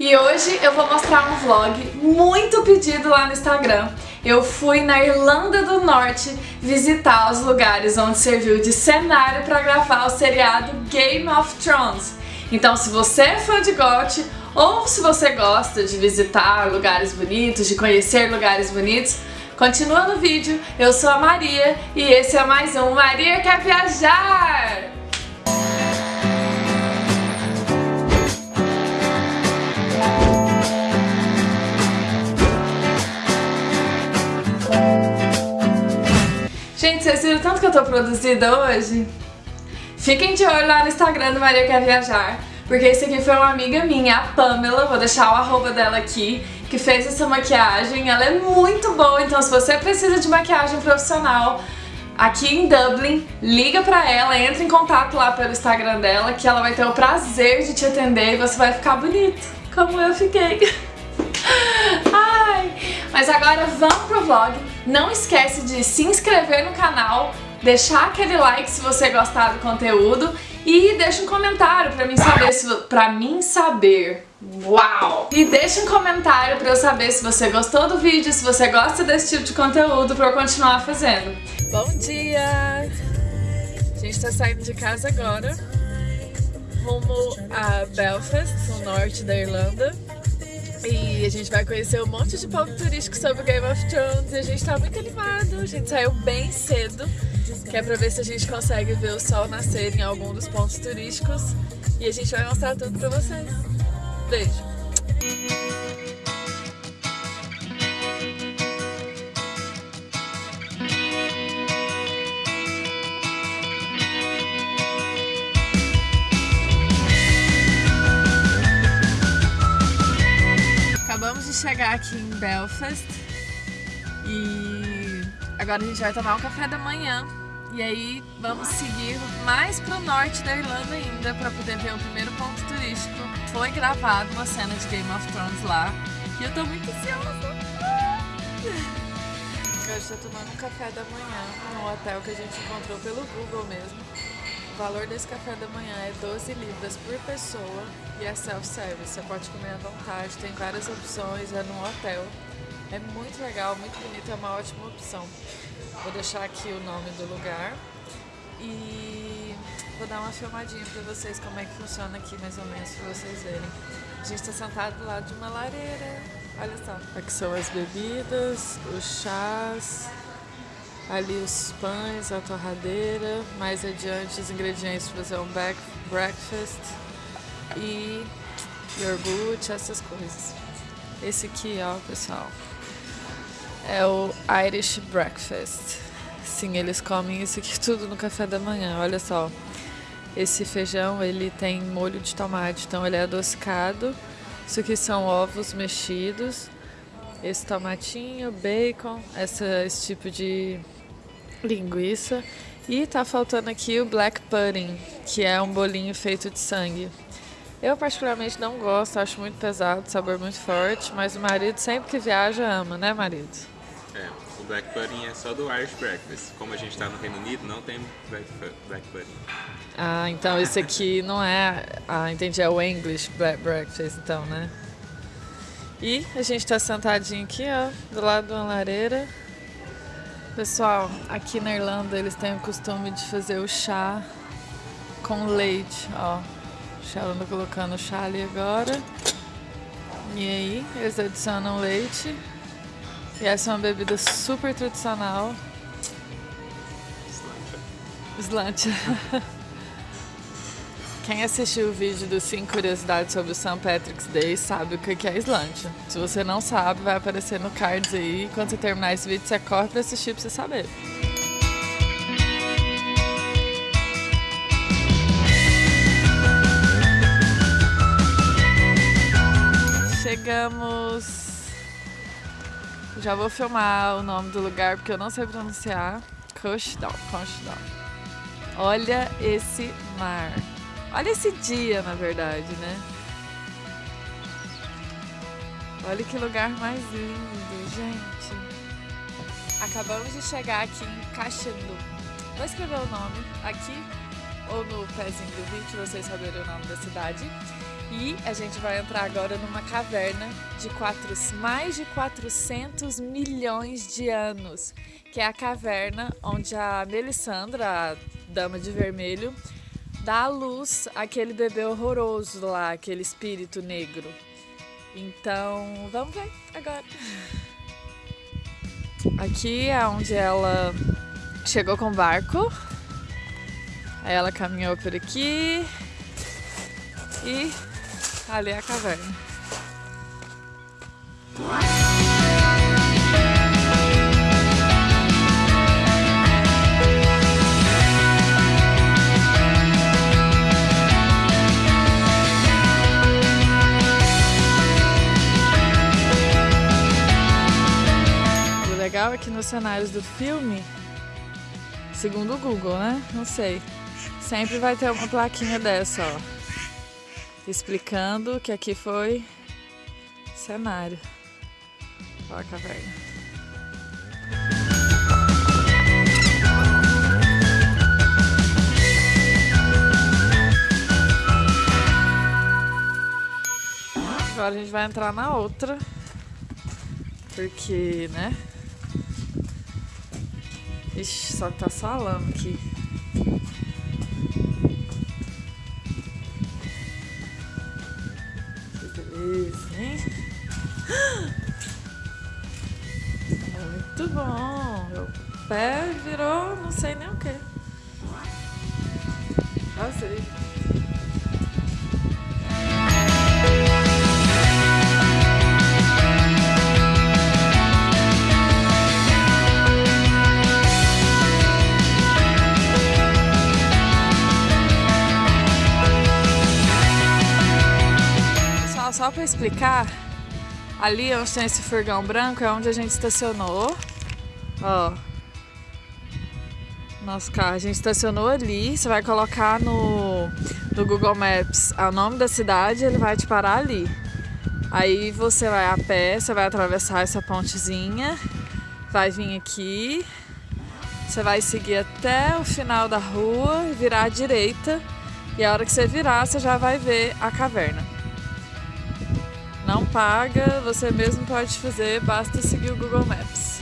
E hoje eu vou mostrar um vlog muito pedido lá no Instagram. Eu fui na Irlanda do Norte visitar os lugares onde serviu de cenário para gravar o seriado Game of Thrones. Então se você é fã de GOT ou se você gosta de visitar lugares bonitos, de conhecer lugares bonitos, continua no vídeo. Eu sou a Maria e esse é mais um Maria Quer Viajar! Gente, vocês viram tanto que eu tô produzida hoje? Fiquem de olho lá no Instagram do Maria Quer Viajar, porque esse aqui foi uma amiga minha, a Pamela, vou deixar o arroba dela aqui, que fez essa maquiagem. Ela é muito boa, então se você precisa de maquiagem profissional aqui em Dublin, liga pra ela, entra em contato lá pelo Instagram dela, que ela vai ter o prazer de te atender e você vai ficar bonito, como eu fiquei. Ai, mas agora vamos pro vlog. Não esquece de se inscrever no canal, deixar aquele like se você gostar do conteúdo e deixa um comentário pra mim saber se para mim saber. Uau! E deixa um comentário pra eu saber se você gostou do vídeo, se você gosta desse tipo de conteúdo pra eu continuar fazendo. Bom dia! A gente tá saindo de casa agora, rumo a Belfast, no norte da Irlanda. A gente vai conhecer um monte de ponto turístico sobre Game of Thrones e a gente tá muito animado. A gente saiu bem cedo, que é pra ver se a gente consegue ver o sol nascer em algum dos pontos turísticos. E a gente vai mostrar tudo pra vocês. Beijo! Chegar aqui em Belfast e agora a gente vai tomar um café da manhã e aí vamos seguir mais pro norte da Irlanda ainda para poder ver o primeiro ponto turístico. Foi gravado uma cena de Game of Thrones lá e eu tô muito ansiosa. Agora estou tomando um café da manhã no hotel que a gente encontrou pelo Google mesmo. O valor desse café da manhã é 12 libras por pessoa e é self-service. Você pode comer à vontade, tem várias opções, é num hotel. É muito legal, muito bonito, é uma ótima opção. Vou deixar aqui o nome do lugar e vou dar uma filmadinha pra vocês como é que funciona aqui mais ou menos, pra vocês verem. A gente tá sentado do lado de uma lareira, olha só. Aqui são as bebidas, os chás, ali os pães, a torradeira, mais adiante os ingredientes para fazer um back, breakfast e iogurte, essas coisas. Esse aqui, ó, pessoal, é o Irish Breakfast. Sim, eles comem isso aqui tudo no café da manhã, olha só. Esse feijão, ele tem molho de tomate, então ele é adocicado. Isso aqui são ovos mexidos. Esse tomatinho, bacon, essa, esse tipo de linguiça. E tá faltando aqui o black pudding, que é um bolinho feito de sangue. Eu particularmente não gosto, acho muito pesado, sabor muito forte, mas o marido sempre que viaja ama, né marido? É, o black pudding é só do Irish breakfast. Como a gente está no Reino Unido, não tem black, black pudding. Ah, então esse aqui não é, ah, entendi, é o English black breakfast então, né? E a gente tá sentadinho aqui, ó, do lado de uma lareira, Pessoal, aqui na Irlanda eles têm o costume de fazer o chá com leite, ó. Ela colocando o chá ali agora. E aí, eles adicionam leite. E essa é uma bebida super tradicional. Slancha. Quem assistiu o vídeo dos 5 curiosidades sobre o St. Patrick's Day sabe o que é slancha. Se você não sabe, vai aparecer no cards aí. Quando você terminar esse vídeo, você corre pra assistir pra você saber. Chegamos... Já vou filmar o nome do lugar porque eu não sei pronunciar. Cushdal, Cushdal. Olha esse mar. Olha esse dia, na verdade, né? Olha que lugar mais lindo, gente. Acabamos de chegar aqui em Caxandu. Vou escrever o nome aqui ou no pezinho do vídeo, vocês saberem o nome da cidade. E a gente vai entrar agora numa caverna de quatro, mais de 400 milhões de anos, que é a caverna onde a Melissandra, a dama de vermelho, dá à luz aquele bebê horroroso lá, aquele espírito negro. Então, vamos ver agora. Aqui é onde ela chegou com o barco. Aí ela caminhou por aqui e ali é a caverna. Que nos cenários do filme, segundo o Google, né? Não sei. Sempre vai ter uma plaquinha dessa, ó. Explicando que aqui foi cenário. Olha a caverna. Agora a gente vai entrar na outra. Porque, né? Ixi, só tá lama aqui. Que beleza, hein? Muito bom. Meu pé virou não sei nem o que. Explicar, ali onde tem esse furgão branco é onde a gente estacionou. Ó. Nosso carro, a gente estacionou ali. Você vai colocar no, no Google Maps o nome da cidade, ele vai te parar ali. Aí você vai a pé, você vai atravessar essa pontezinha, vai vir aqui, você vai seguir até o final da rua, virar à direita, e a hora que você virar, você já vai ver a caverna. Não paga, você mesmo pode fazer, basta seguir o Google Maps.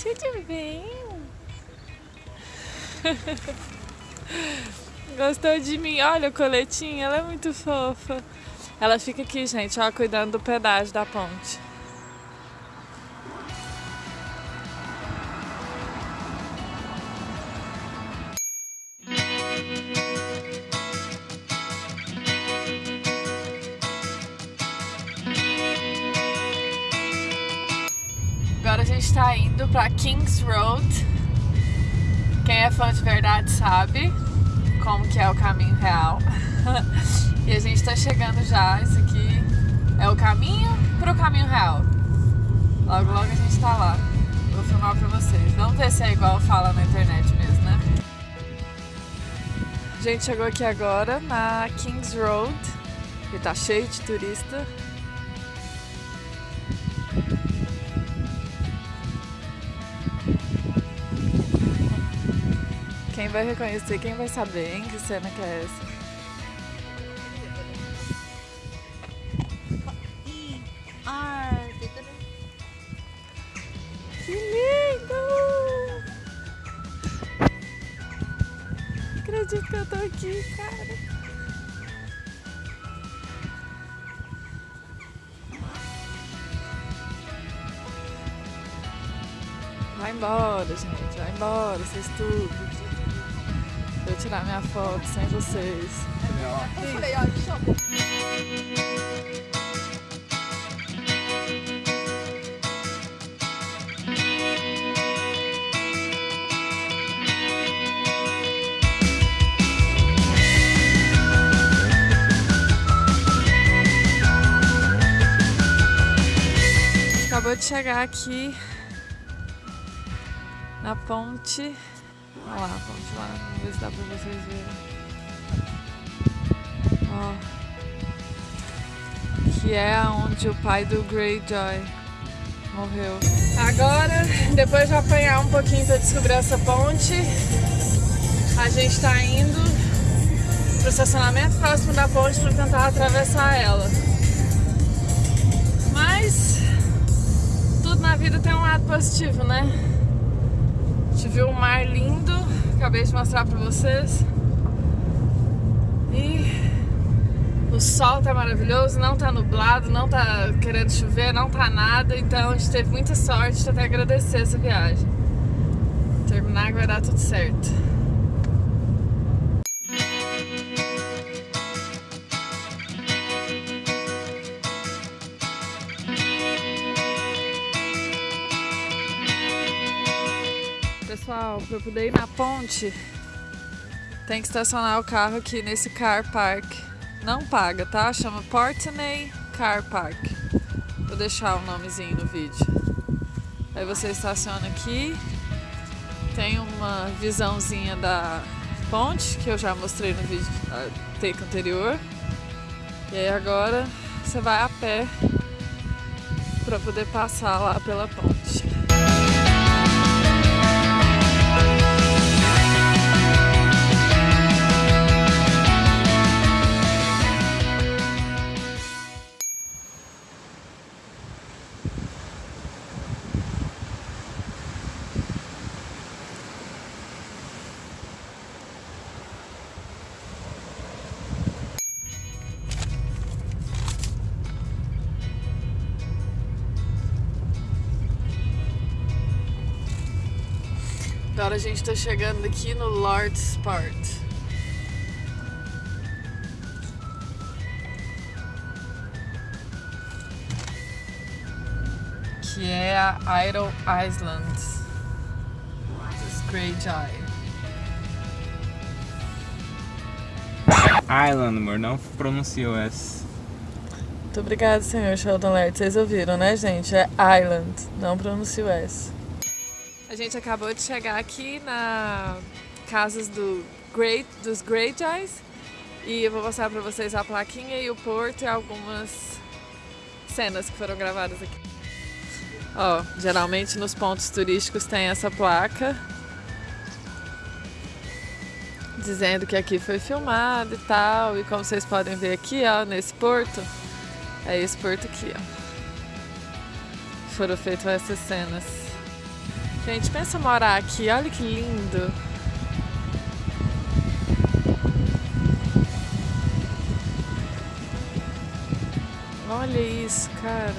Tudo bem? Gostou de mim? Olha o coletinho, ela é muito fofa. Ela fica aqui, gente, ó, cuidando do pedágio da ponte. É fã de verdade sabe como que é o caminho real. e a gente tá chegando já, esse aqui é o caminho pro caminho real. Logo logo a gente tá lá. Vou filmar pra vocês. Vamos ver se é igual fala na internet mesmo, né? A gente chegou aqui agora na Kings Road. E tá cheio de turista. Quem vai reconhecer, quem vai saber, hein? Que cena que é essa? Que lindo! Acredito que eu tô aqui, cara. Vai embora, gente, vai embora, vocês tudo. Vou tirar minha foto sem vocês. Eu falei, ó, chama. Acabou de chegar aqui na ponte. Olha lá, ponte lá, vamos ver se dá pra vocês verem. Ó. que é onde o pai do Greyjoy morreu. Agora, depois de apanhar um pouquinho para descobrir essa ponte, a gente está indo pro estacionamento próximo da ponte para tentar atravessar ela. Mas tudo na vida tem um lado positivo, né? Gente viu um mar lindo, acabei de mostrar para vocês. E o sol tá maravilhoso, não tá nublado, não tá querendo chover, não tá nada, então a gente teve muita sorte até agradecer essa viagem. Terminar vai dar tudo certo. Pessoal, para poder ir na ponte, tem que estacionar o carro aqui nesse car park. Não paga, tá? Chama Portney Car Park. Vou deixar o nomezinho no vídeo. Aí você estaciona aqui. Tem uma visãozinha da ponte, que eu já mostrei no vídeo take anterior. E aí agora você vai a pé para poder passar lá pela ponte. Agora a gente tá chegando aqui no Lord's Part. Que é a Idle Island dos Greyjoy. Island, amor, não pronunciou essa. Muito obrigada, senhor Sheldon Laird. Vocês ouviram, né, gente? É Island, não pronuncio S. A gente acabou de chegar aqui na casas do Great, dos Greyjoys e eu vou mostrar pra vocês a plaquinha e o porto e algumas cenas que foram gravadas aqui. Ó, geralmente nos pontos turísticos tem essa placa dizendo que aqui foi filmado e tal. E como vocês podem ver aqui, ó, nesse porto, é esse porto aqui, ó. Foram feitas essas cenas. Gente, pensa morar aqui, olha que lindo. Olha isso, cara.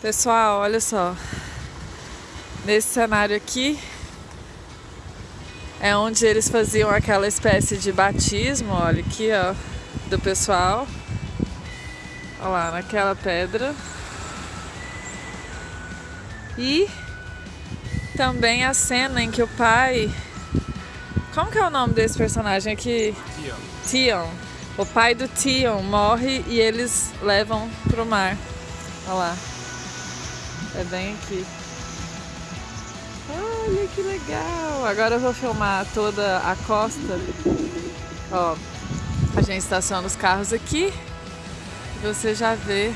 Pessoal, olha só. Nesse cenário aqui é onde eles faziam aquela espécie de batismo, olha aqui, ó, do pessoal. Olha lá, naquela pedra. E também a cena em que o pai. Como que é o nome desse personagem aqui? Tion. Tion. O pai do Tion morre e eles levam pro mar. Olha lá. É bem aqui. Olha que legal! Agora eu vou filmar toda a costa. Ó, a gente estaciona os carros aqui e você já vê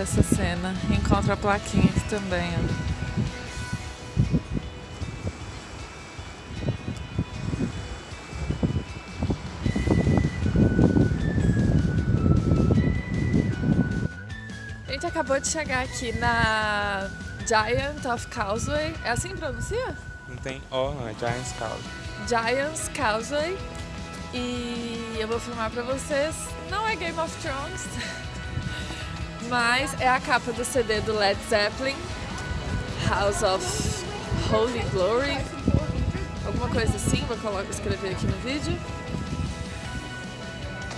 essa cena. Encontra a plaquinha aqui também, ó. A gente acabou de chegar aqui na Giant of Causeway. É assim que pronuncia? Não tem O, não, é Giant's Causeway. Giant's Causeway. E eu vou filmar pra vocês. Não é Game of Thrones, mas é a capa do CD do Led Zeppelin, House of Holy Glory. Alguma coisa assim, vou colocar, escrever aqui no vídeo.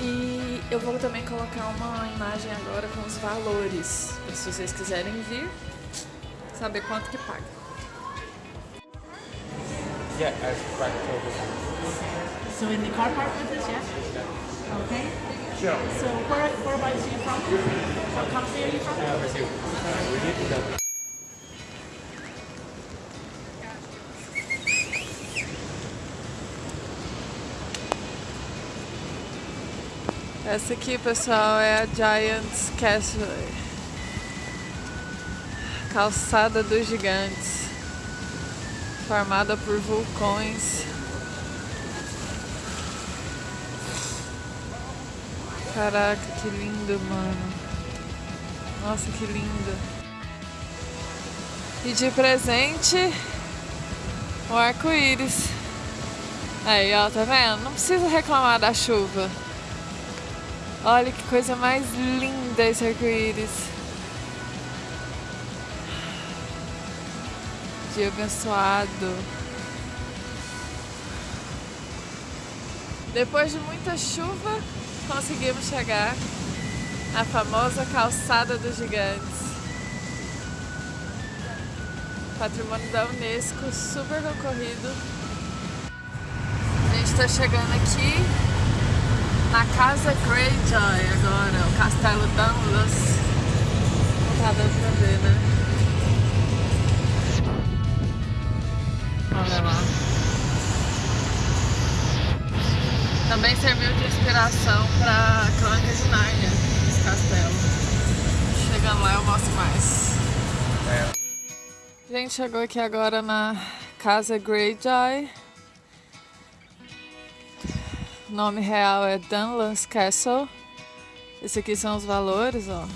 E eu vou também colocar uma imagem agora com os valores, se vocês quiserem vir saber quanto que paga. Yeah, I've over So in the car park with us, yeah? Okay. So where, whereabouts are you from? What country are you from? Essa aqui, pessoal, é a Giants Castle. Calçada dos Gigantes. Formada por vulcões. Caraca, que lindo, mano. Nossa, que lindo. E de presente, o arco-íris. Aí, ó, tá vendo? Não precisa reclamar da chuva. Olha que coisa mais linda esse arco-íris. Dia abençoado. Depois de muita chuva, conseguimos chegar à famosa calçada dos gigantes. Patrimônio da Unesco, super concorrido. A gente está chegando aqui na Casa Greyjoy agora, o Castelo Dunluce. Não tá dando pra ver, né? Também serviu de inspiração pra Crônica de Nárnia, esse castelo. Chegando lá eu mostro mais. A gente chegou aqui agora na Casa Greyjoy. O nome real é Dunluce Castle. Esse aqui são os valores, ó.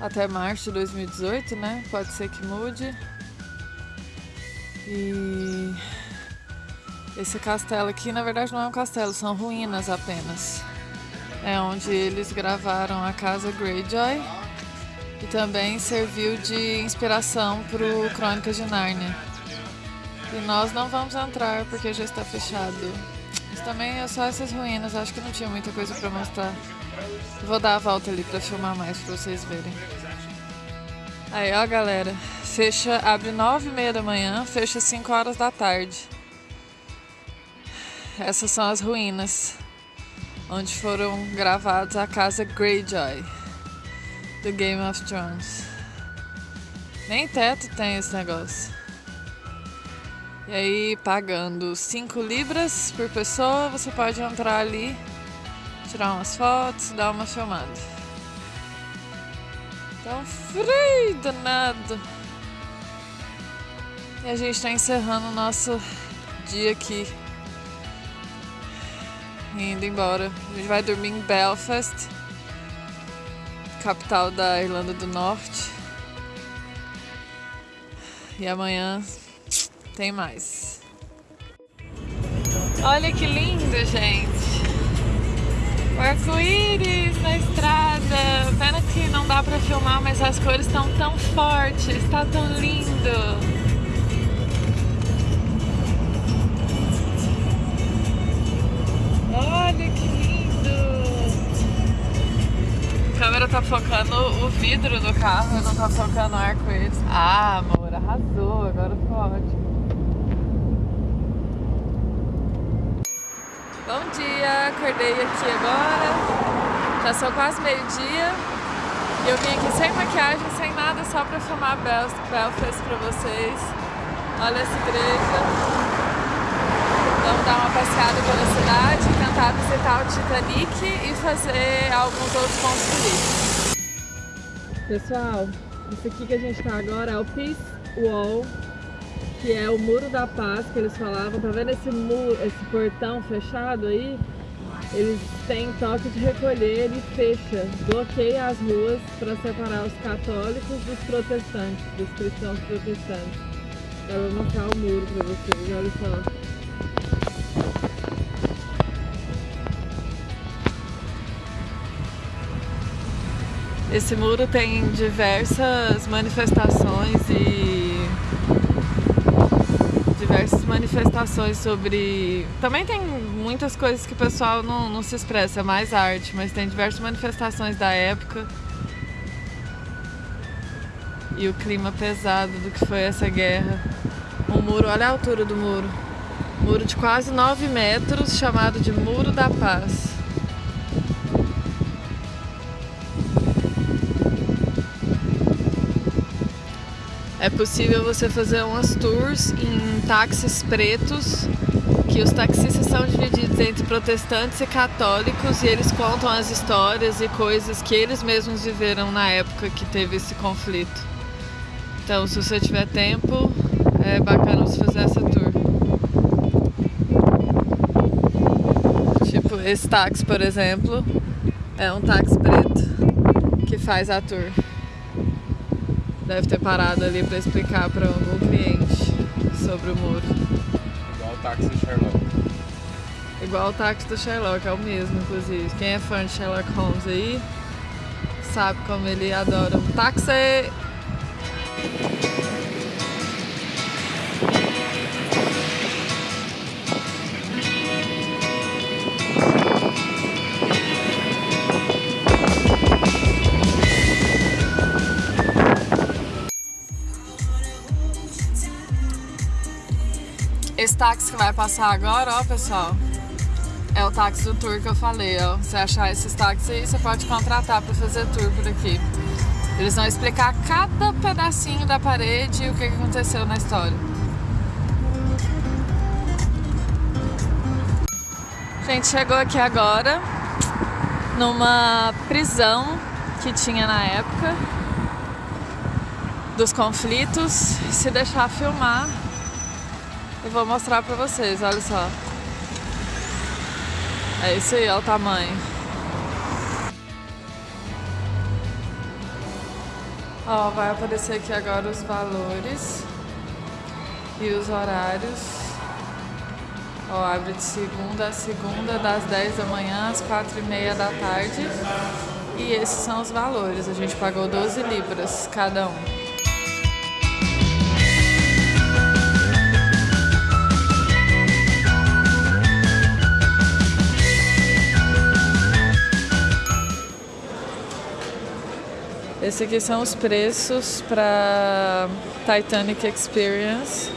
Até março de 2018, né? Pode ser que mude. E esse castelo aqui, na verdade, não é um castelo, são ruínas apenas. É onde eles gravaram a casa Greyjoy e também serviu de inspiração para o Crônicas de Nárnia. E nós não vamos entrar porque já está fechado. Mas também é só essas ruínas, acho que não tinha muita coisa para mostrar. Vou dar a volta ali para filmar mais para vocês verem. Aí, ó, galera, fecha, abre nove e meia da manhã, fecha 5 horas da tarde. Essas são as ruínas onde foram gravados a casa Greyjoy do Game of Thrones. Nem teto tem esse negócio. E aí, pagando 5 libras por pessoa, você pode entrar ali, tirar umas fotos, dar uma filmada. Tá um frio danado. E a gente tá encerrando o nosso dia aqui. Indo embora. A gente vai dormir em Belfast, capital da Irlanda do Norte. E amanhã tem mais. Olha que lindo, gente. O arco-íris na estrada. Pena que não dá pra filmar, mas as cores estão tão fortes. Tá tão lindo. Olha que lindo! A câmera tá focando o vidro do carro, não tá focando o arco-íris. Ah, amor, arrasou, agora ficou ótimo. Bom dia, acordei aqui agora, já são quase meio-dia e eu vim aqui sem maquiagem, sem nada, só pra filmar Bel Belfast pra vocês. Olha essa igreja. Vamos dar uma passeada pela cidade, tentar visitar o Titanic e fazer alguns outros pontos turísticos. Pessoal, isso aqui que a gente está agora é o Peace Wall, que é o Muro da Paz que eles falavam. Tá vendo esse muro, esse portão fechado aí? Eles têm toque de recolher e fecha, bloqueia as ruas para separar os católicos dos protestantes, dos cristãos protestantes. Eu vou mostrar o muro para vocês, olha só. Esse muro tem diversas manifestações e diversas manifestações sobre. Também tem muitas coisas que o pessoal não, não se expressa, é mais arte, mas tem diversas manifestações da época e o clima pesado do que foi essa guerra. O muro, olha a altura do muro. Muro de quase 9 metros, chamado de Muro da Paz. É possível você fazer umas tours em táxis pretos, que os taxistas são divididos entre protestantes e católicos e eles contam as histórias e coisas que eles mesmos viveram na época que teve esse conflito. Então, se você tiver tempo, é bacana você fazer essa tour. Tipo, esse táxi, por exemplo, é um táxi preto que faz a tour. Deve ter parado ali para explicar para algum cliente sobre o muro. Igual o táxi do Sherlock. Igual o táxi do Sherlock, é o mesmo, inclusive. Quem é fã de Sherlock Holmes aí, sabe como ele adora um táxi. Esse táxi que vai passar agora, ó, pessoal, é o táxi do tour que eu falei, ó. Se achar esses táxis aí, você pode contratar para fazer tour por aqui. Eles vão explicar cada pedacinho da parede e o que aconteceu na história. A gente chegou aqui agora numa prisão que tinha na época dos conflitos. Se deixar filmar, eu vou mostrar pra vocês, olha só. É isso aí, olha o tamanho. Ó, vai aparecer aqui agora os valores e os horários. Ó, abre de segunda a segunda, das 10 da manhã às 4 e meia da tarde. E esses são os valores. A gente pagou 12 libras cada um. Esse aqui são os preços para Titanic Experience.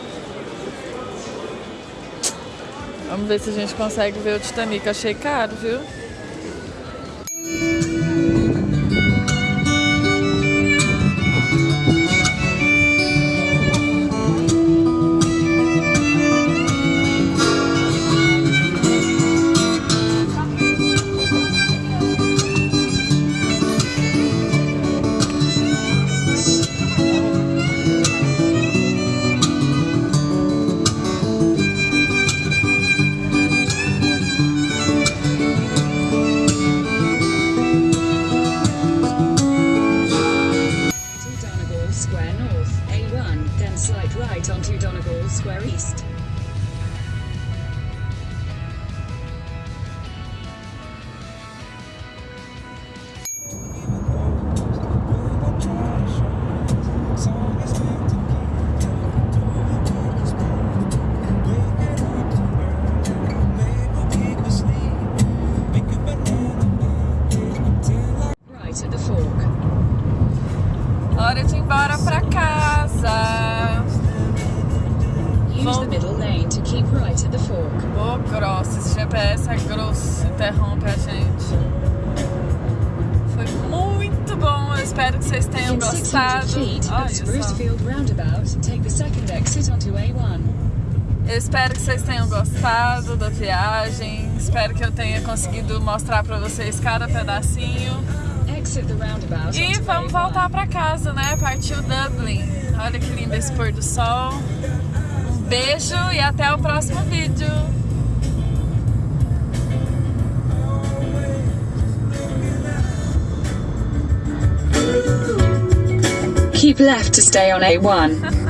Vamos ver se a gente consegue ver o Titanic. Achei caro, viu? Ô, oh, grosso, esse GPS é grosso, interrompe a gente. Foi muito bom, eu espero que vocês tenham gostado. 600 feet Olha of só. Sprucefield Roundabout, take the second exit onto A1. Eu espero que vocês tenham gostado da viagem. Espero que eu tenha conseguido mostrar pra vocês cada pedacinho. E vamos A1. voltar pra casa, né? Partiu Dublin. Olha que lindo esse pôr do sol. Beijo e até o próximo vídeo. Keep left to stay on A1.